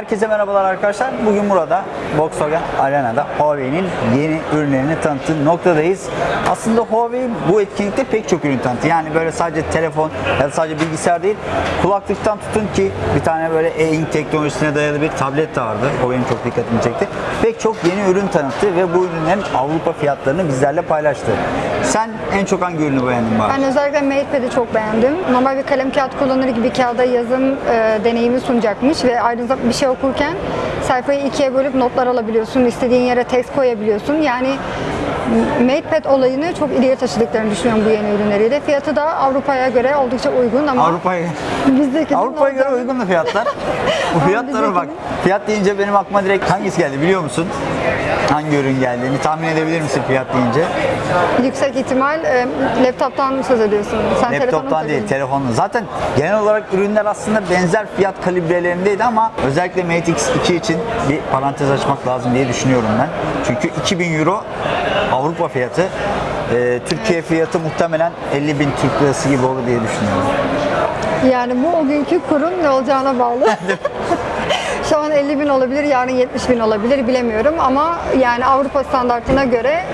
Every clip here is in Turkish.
Herkese merhabalar arkadaşlar. Bugün burada Volkswagen Arena'da Huawei'nin yeni ürünlerini tanıttığı noktadayız. Aslında Huawei bu etkinlikte pek çok ürün tanıttı. Yani böyle sadece telefon ya da sadece bilgisayar değil, kulaklıktan tutun ki bir tane böyle e-ink teknolojisine dayalı bir tablet de vardı. Benim çok dikkatimi çekti. Pek çok yeni ürün tanıttı ve bu ürünlerin Avrupa fiyatlarını bizlerle paylaştı. Sen en çok hangi ürünü beğendin bari? Ben özellikle MatePad'i çok beğendim. Normal bir kalem kağıt kullanır gibi kağıda yazım e, deneyimi sunacakmış ve ayrıca bir şey okurken sayfayı ikiye bölüp notlar alabiliyorsun. istediğin yere tekst koyabiliyorsun. Yani MatePad olayını çok ileriye taşıdıklarını düşünüyorum bu yeni ürünleriyle. Fiyatı da Avrupa'ya göre oldukça uygun ama Avrupa'ya bizdeki Avrupa'ya göre uygun da fiyatlar. Bu fiyatlara bak. Fiyat deyince benim aklıma direkt hangisi geldi biliyor musun? Hangi ürün geldiğini tahmin edebilir misin fiyat deyince? yüksek ihtimal e, laptoptan söz ediyorsun. Sen Laptoptan değil, telefonla. Zaten genel olarak ürünler aslında benzer fiyat kalibrelerindeydi ama özellikle Mate X2 için bir parantez açmak lazım diye düşünüyorum ben. Çünkü 2000 euro Avrupa fiyatı. Ee, Türkiye fiyatı muhtemelen 50 bin Türk lirası gibi olur diye düşünüyorum. Yani bu o günkü kurun ne olacağına bağlı. Şu an 50 bin olabilir, yarın 70 bin olabilir bilemiyorum ama yani Avrupa standartına göre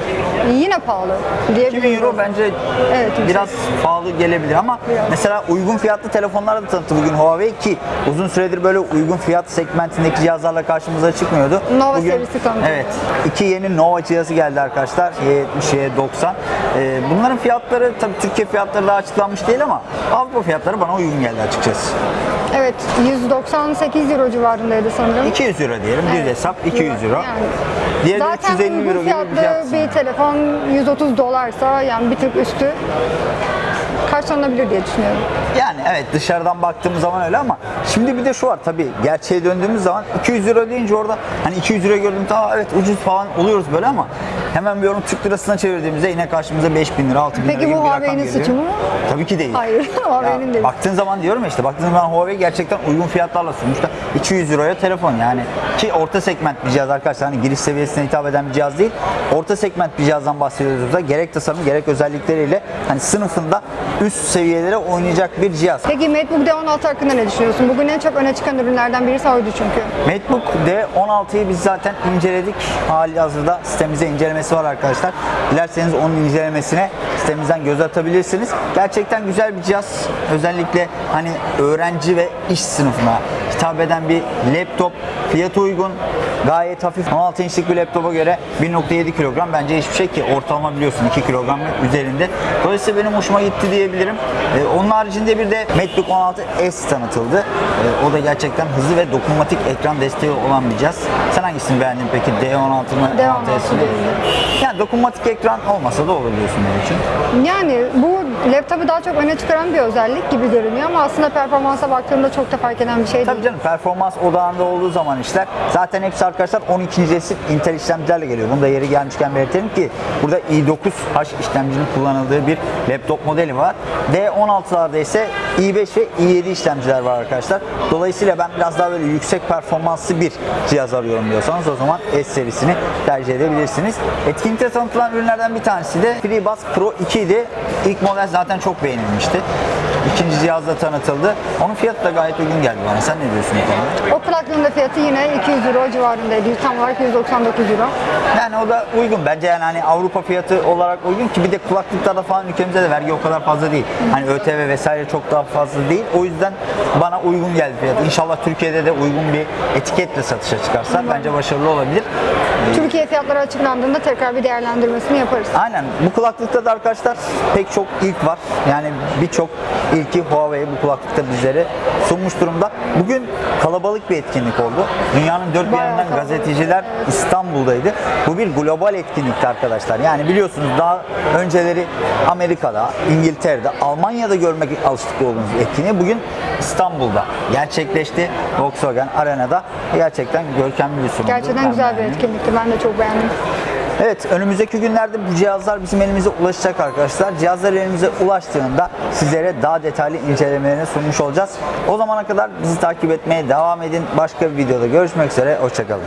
yine pahalı 2000 diyebilirim. euro bence Evet, biraz pahalı gelebilir ama Biraz. mesela uygun fiyatlı telefonlar da tanıttı bugün Huawei ki uzun süredir böyle uygun fiyat segmentindeki cihazlarla karşımıza çıkmıyordu. Nova serisi tanıtıldı. Evet. iki yeni Nova cihazı geldi arkadaşlar. Y70, Y90. Ee, bunların fiyatları tabii Türkiye fiyatları daha açıklanmış değil ama Avrupa fiyatları bana uygun geldi açıkçası. Evet 198 euro civarındaydı sanırım. 200 euro diyelim. Düz Evet. hesap 200 euro. Yani Diğeri de Zaten 350 uygun euro bir fiyatlı fiyat. bir telefon 130 dolarsa yani bir tık üstü karşılanabilir diye düşünüyorum. Yani evet dışarıdan baktığımız zaman öyle ama şimdi bir de şu var tabii gerçeğe döndüğümüz zaman 200 euro deyince orada hani 200 euro gördüm tamam evet ucuz falan oluyoruz böyle ama hemen bir onu Türk lirasına çevirdiğimizde yine karşımıza 5000 lira 6000 lira Peki gibi bu bir rakam Huawei'nin geliyor. suçu mu? Tabii ki değil. Hayır, Huawei'nin değil. Baktığın zaman diyorum ya işte baktığın zaman Huawei gerçekten uygun fiyatlarla sunmuşlar. 200 euroya telefon yani ki orta segment bir cihaz arkadaşlar hani giriş seviyesine hitap eden bir cihaz değil. Orta segment bir cihazdan bahsediyoruz da gerek tasarım gerek özellikleriyle hani sınıfında üst seviyelere oynayacak bir cihaz. Peki MacBook D16 hakkında ne düşünüyorsun? Bugün en çok öne çıkan ürünlerden birisi oydu çünkü. MacBook D16'yı biz zaten inceledik. Hali hazırda sitemizde incelemesi var arkadaşlar. Dilerseniz onun incelemesine sitemizden göz atabilirsiniz. Gerçekten güzel bir cihaz. Özellikle hani öğrenci ve iş sınıfına hitap eden bir laptop. Fiyatı uygun. Gayet hafif. 16 inçlik bir laptopa göre 1.7 kilogram bence hiçbir şey ki ortalama biliyorsun 2 kilogram üzerinde. Dolayısıyla benim hoşuma gitti diyebilirim. Ee, onun haricinde bir de MacBook 16 S tanıtıldı. Ee, o da gerçekten hızlı ve dokunmatik ekran desteği olan bir cihaz. Sen hangisini beğendin peki? D16 mı? D16 16S mi? Yani dokunmatik ekran olmasa da olur diyorsun benim için. Yani bu laptopu daha çok öne çıkaran bir özellik gibi görünüyor ama aslında performansa baktığımda çok da fark eden bir şey Tabii değil. canım performans odağında olduğu zaman işler zaten hepsi arkadaşlar 12. nesil Intel işlemcilerle geliyor. Bunu da yeri gelmişken belirtelim ki burada i9H işlemcinin kullanıldığı bir laptop modeli var. D16'larda ise i5 ve i7 işlemciler var arkadaşlar. Dolayısıyla ben biraz daha böyle yüksek performanslı bir cihaz arıyorum diyorsanız o zaman S serisini tercih edebilirsiniz. Etkinlikte tanıtılan ürünlerden bir tanesi de FreeBuds Pro 2 idi. İlk model zaten çok beğenilmişti. İkinci cihazda tanıtıldı. Onun fiyatı da gayet uygun geldi bana. Sen ne diyorsun? O da fiyatı yine 200 euro civarındaydı. Tam olarak 199 euro. Yani o da uygun. Bence yani hani Avrupa fiyatı olarak uygun ki bir de kulaklıklarda falan ülkemizde de vergi o kadar fazla değil. Hani ÖTV vesaire çok daha fazla değil. O yüzden bana uygun geldi fiyatı. İnşallah Türkiye'de de uygun bir etiketle satışa çıkarsa bence başarılı olabilir. Türkiye fiyatları açıklandığında tekrar bir değerlendirmesini yaparız. Aynen. Bu kulaklıkta da arkadaşlar pek çok ilk var. Yani birçok ilki Huawei bu kulaklıkta bizlere sunmuş durumda. Bugün kalabalık bir etkinlik oldu. Dünyanın dört bir kalabalık, gazeteciler İstanbul'daydı. Bu bir global etkinlikti arkadaşlar. Yani biliyorsunuz daha önceleri Amerika'da, İngiltere'de, Almanya'da görmek alıştık olduğumuz bir etkinliği bugün İstanbul'da gerçekleşti. Volkswagen Arena'da gerçekten görkemli bir sunumdu. Gerçekten güzel bir etkinlikti. Ben de çok beğendim. Evet önümüzdeki günlerde bu cihazlar bizim elimize ulaşacak arkadaşlar. Cihazlar elimize ulaştığında sizlere daha detaylı incelemelerini sunmuş olacağız. O zamana kadar bizi takip etmeye devam edin. Başka bir videoda görüşmek üzere. Hoşçakalın.